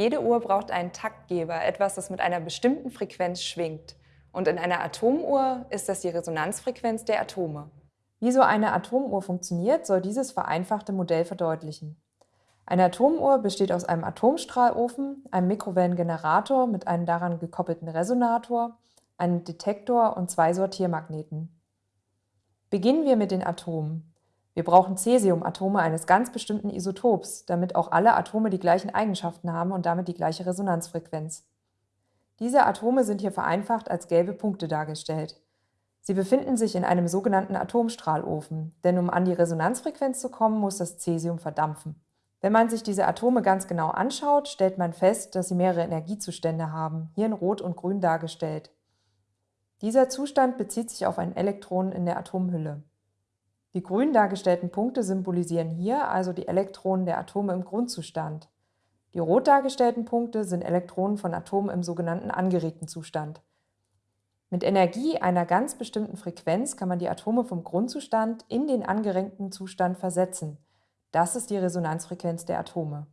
Jede Uhr braucht einen Taktgeber, etwas, das mit einer bestimmten Frequenz schwingt. Und in einer Atomuhr ist das die Resonanzfrequenz der Atome. Wie so eine Atomuhr funktioniert, soll dieses vereinfachte Modell verdeutlichen. Eine Atomuhr besteht aus einem Atomstrahlofen, einem Mikrowellengenerator mit einem daran gekoppelten Resonator, einem Detektor und zwei Sortiermagneten. Beginnen wir mit den Atomen. Wir brauchen Cäsiumatome eines ganz bestimmten Isotops, damit auch alle Atome die gleichen Eigenschaften haben und damit die gleiche Resonanzfrequenz. Diese Atome sind hier vereinfacht als gelbe Punkte dargestellt. Sie befinden sich in einem sogenannten Atomstrahlofen, denn um an die Resonanzfrequenz zu kommen, muss das Cäsium verdampfen. Wenn man sich diese Atome ganz genau anschaut, stellt man fest, dass sie mehrere Energiezustände haben, hier in Rot und Grün dargestellt. Dieser Zustand bezieht sich auf ein Elektron in der Atomhülle. Die grün dargestellten Punkte symbolisieren hier also die Elektronen der Atome im Grundzustand. Die rot dargestellten Punkte sind Elektronen von Atomen im sogenannten angeregten Zustand. Mit Energie einer ganz bestimmten Frequenz kann man die Atome vom Grundzustand in den angeregten Zustand versetzen. Das ist die Resonanzfrequenz der Atome.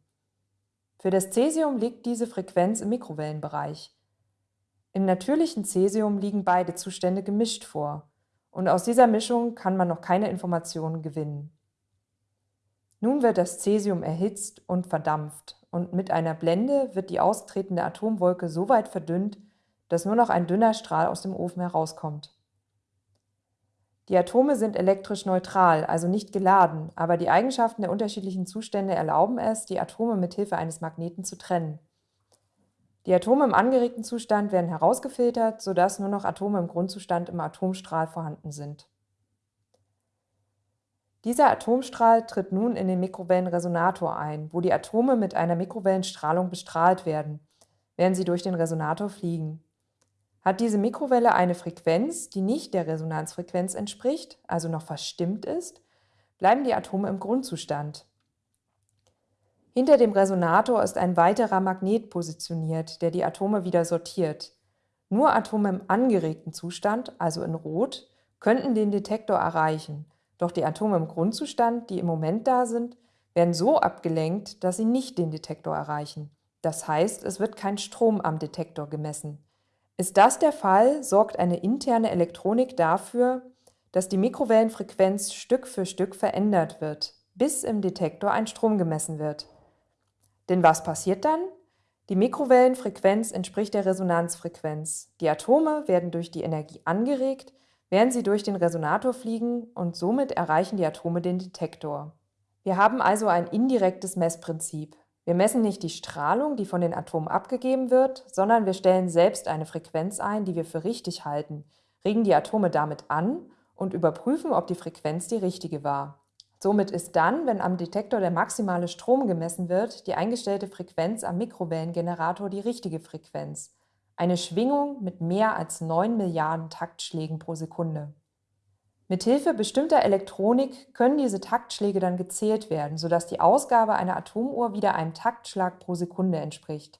Für das Cäsium liegt diese Frequenz im Mikrowellenbereich. Im natürlichen Cäsium liegen beide Zustände gemischt vor, und aus dieser Mischung kann man noch keine Informationen gewinnen. Nun wird das Cäsium erhitzt und verdampft, und mit einer Blende wird die austretende Atomwolke so weit verdünnt, dass nur noch ein dünner Strahl aus dem Ofen herauskommt. Die Atome sind elektrisch neutral, also nicht geladen, aber die Eigenschaften der unterschiedlichen Zustände erlauben es, die Atome mit Hilfe eines Magneten zu trennen. Die Atome im angeregten Zustand werden herausgefiltert, sodass nur noch Atome im Grundzustand im Atomstrahl vorhanden sind. Dieser Atomstrahl tritt nun in den Mikrowellenresonator ein, wo die Atome mit einer Mikrowellenstrahlung bestrahlt werden, während sie durch den Resonator fliegen. Hat diese Mikrowelle eine Frequenz, die nicht der Resonanzfrequenz entspricht, also noch verstimmt ist, bleiben die Atome im Grundzustand. Hinter dem Resonator ist ein weiterer Magnet positioniert, der die Atome wieder sortiert. Nur Atome im angeregten Zustand, also in Rot, könnten den Detektor erreichen, doch die Atome im Grundzustand, die im Moment da sind, werden so abgelenkt, dass sie nicht den Detektor erreichen. Das heißt, es wird kein Strom am Detektor gemessen. Ist das der Fall, sorgt eine interne Elektronik dafür, dass die Mikrowellenfrequenz Stück für Stück verändert wird, bis im Detektor ein Strom gemessen wird. Denn was passiert dann? Die Mikrowellenfrequenz entspricht der Resonanzfrequenz. Die Atome werden durch die Energie angeregt, während sie durch den Resonator fliegen und somit erreichen die Atome den Detektor. Wir haben also ein indirektes Messprinzip. Wir messen nicht die Strahlung, die von den Atomen abgegeben wird, sondern wir stellen selbst eine Frequenz ein, die wir für richtig halten, regen die Atome damit an und überprüfen, ob die Frequenz die richtige war. Somit ist dann, wenn am Detektor der maximale Strom gemessen wird, die eingestellte Frequenz am Mikrowellengenerator die richtige Frequenz. Eine Schwingung mit mehr als 9 Milliarden Taktschlägen pro Sekunde. Mithilfe bestimmter Elektronik können diese Taktschläge dann gezählt werden, sodass die Ausgabe einer Atomuhr wieder einem Taktschlag pro Sekunde entspricht.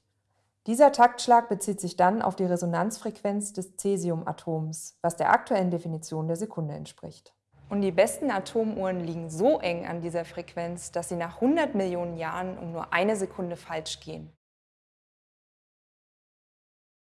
Dieser Taktschlag bezieht sich dann auf die Resonanzfrequenz des Cäsiumatoms, was der aktuellen Definition der Sekunde entspricht. Und die besten Atomuhren liegen so eng an dieser Frequenz, dass sie nach 100 Millionen Jahren um nur eine Sekunde falsch gehen.